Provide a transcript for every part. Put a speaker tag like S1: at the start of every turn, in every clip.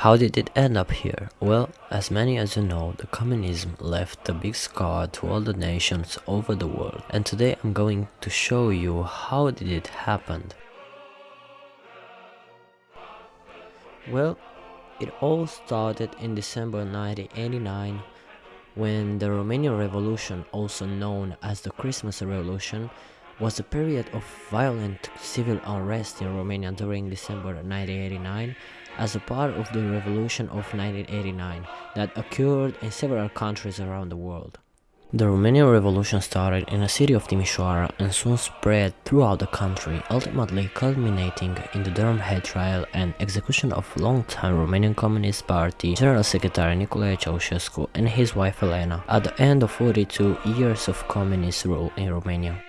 S1: How did it end up here? Well, as many as you know, the communism left a big scar to all the nations over the world. And today I'm going to show you how did it happen. Well, it all started in December 1989 when the Romanian Revolution, also known as the Christmas Revolution, was a period of violent civil unrest in Romania during December 1989 as a part of the revolution of 1989 that occurred in several countries around the world. The Romanian Revolution started in the city of Timișoara and soon spread throughout the country, ultimately culminating in the drumhead trial and execution of longtime Romanian Communist Party General Secretary Nicolae Ceausescu and his wife Elena at the end of 42 years of communist rule in Romania.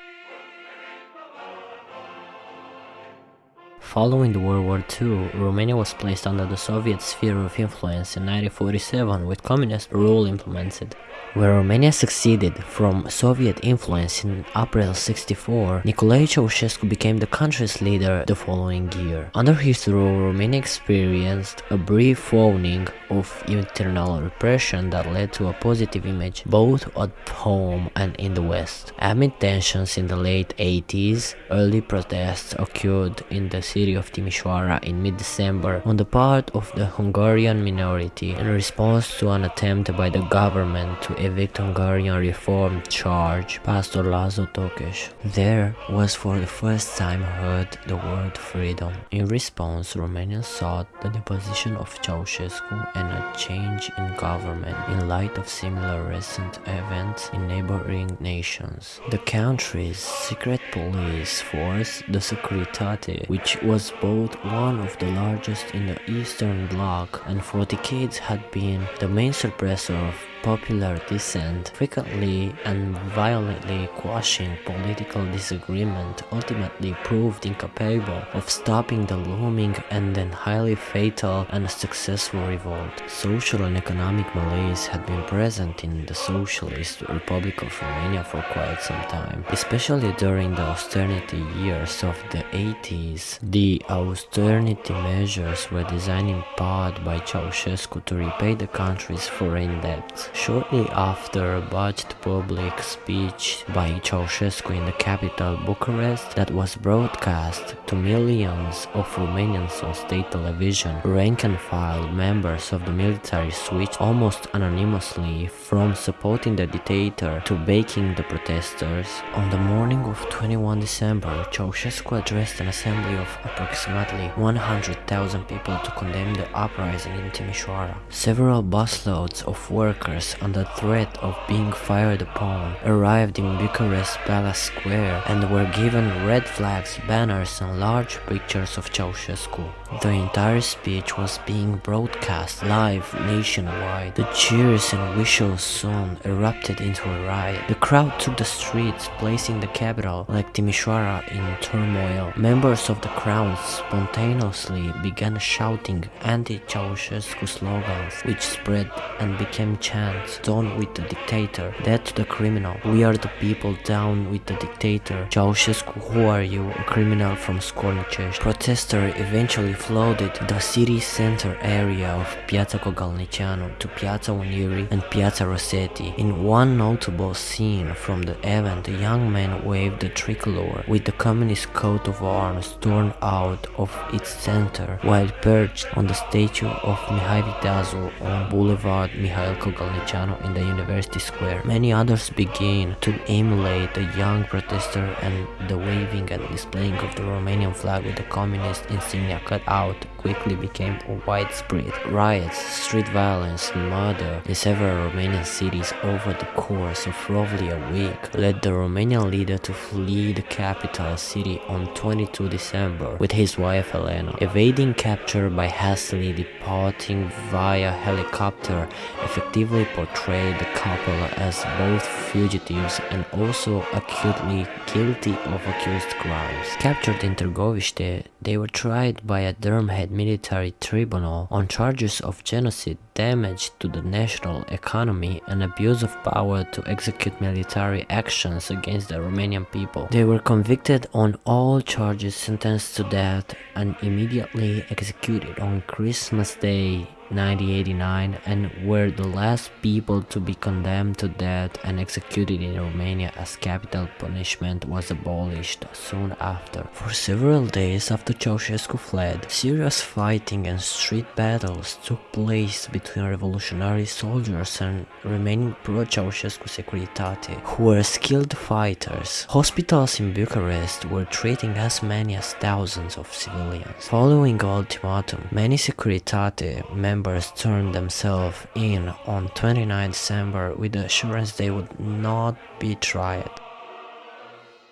S1: Following the World War II, Romania was placed under the Soviet sphere of influence in 1947 with communist rule implemented. Where Romania succeeded from Soviet influence in April 64, Nicolae Ceausescu became the country's leader the following year. Under his rule, Romania experienced a brief waning of internal repression that led to a positive image both at home and in the West. Amid tensions in the late 80s, early protests occurred in the city of Timișoara in mid-December on the part of the Hungarian minority in response to an attempt by the government to evict Hungarian reform charge Pastor László Tokes. There was for the first time heard the word freedom. In response, Romanians sought the deposition of Ceausescu and a change in government in light of similar recent events in neighboring nations. The country's secret police force, the Securitate, which was both one of the largest in the Eastern Bloc and for decades had been the main suppressor of popular dissent, frequently and violently quashing political disagreement, ultimately proved incapable of stopping the looming and then highly fatal and successful revolt. Social and economic malaise had been present in the Socialist Republic of Romania for quite some time, especially during the austerity years of the 80s. The austerity measures were designed in part by Ceausescu to repay the country's foreign debts. Shortly after a botched public speech by Ceausescu in the capital Bucharest that was broadcast to millions of Romanians on state television, rank and file members of the military switched almost anonymously from supporting the dictator to backing the protesters. On the morning of 21 December, Ceausescu addressed an assembly of approximately 100,000 people to condemn the uprising in Timișoara. Several busloads of workers under threat of being fired upon arrived in Bucharest Palace Square and were given red flags, banners and large pictures of Ceausescu. The entire speech was being broadcast live nationwide. The cheers and whistles soon erupted into a riot. Crowd took the streets, placing the capital, like Timișoara, in turmoil. Members of the crowd spontaneously began shouting anti-Ceausescu slogans, which spread and became chants, down with the dictator, dead to the criminal, we are the people, down with the dictator, Ceausescu, who are you, a criminal from Scornicești. Protesters eventually flooded the city center area of Piazza Kogălniceanu to Piazza Unirii and Piazza Rossetti. In one notable scene from the event, a young man waved the tricolor with the communist coat of arms torn out of its center while perched on the statue of Mihai Viteazul on Boulevard Mihail Kogălniceanu in the University Square. Many others began to emulate the young protester and the waving and displaying of the Romanian flag with the communist insignia cut out quickly became widespread. Riots, street violence and murder in several Romanian cities over the course of roughly a week led the Romanian leader to flee the capital city on 22 December with his wife Elena, evading capture by hastily departing via helicopter, effectively portrayed the couple as both fugitives and also acutely guilty of accused crimes. Captured in Târgoviște, they were tried by a drumhead military tribunal on charges of genocide, damage to the national economy and abuse of power to execute military actions against the Romanian people. They were convicted on all charges, sentenced to death and immediately executed on Christmas Day 1989 and were the last people to be condemned to death and executed in Romania as capital punishment was abolished soon after. For several days after Ceausescu fled, serious fighting and street battles took place between revolutionary soldiers and remaining pro-Ceausescu Securitate, who were skilled fighters. Hospitals in Bucharest were treating as many as thousands of civilians. Following ultimatum, many Securitate members turned themselves in on 29 December with the assurance they would not be tried.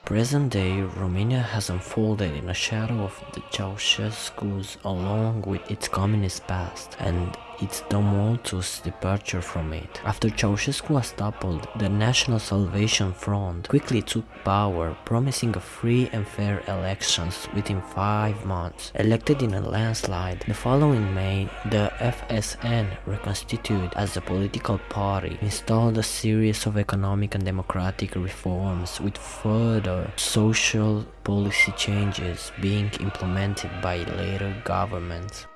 S1: Present day, Romania has unfolded in the shadow of the Ceausescu's along with its communist past and its tumultuous departure from it. After Ceausescu was toppled, the National Salvation Front quickly took power, promising a free and fair elections within five months. Elected in a landslide, the following May, the FSN, reconstituted as a political party, installed a series of economic and democratic reforms with further social policy changes being implemented by later governments.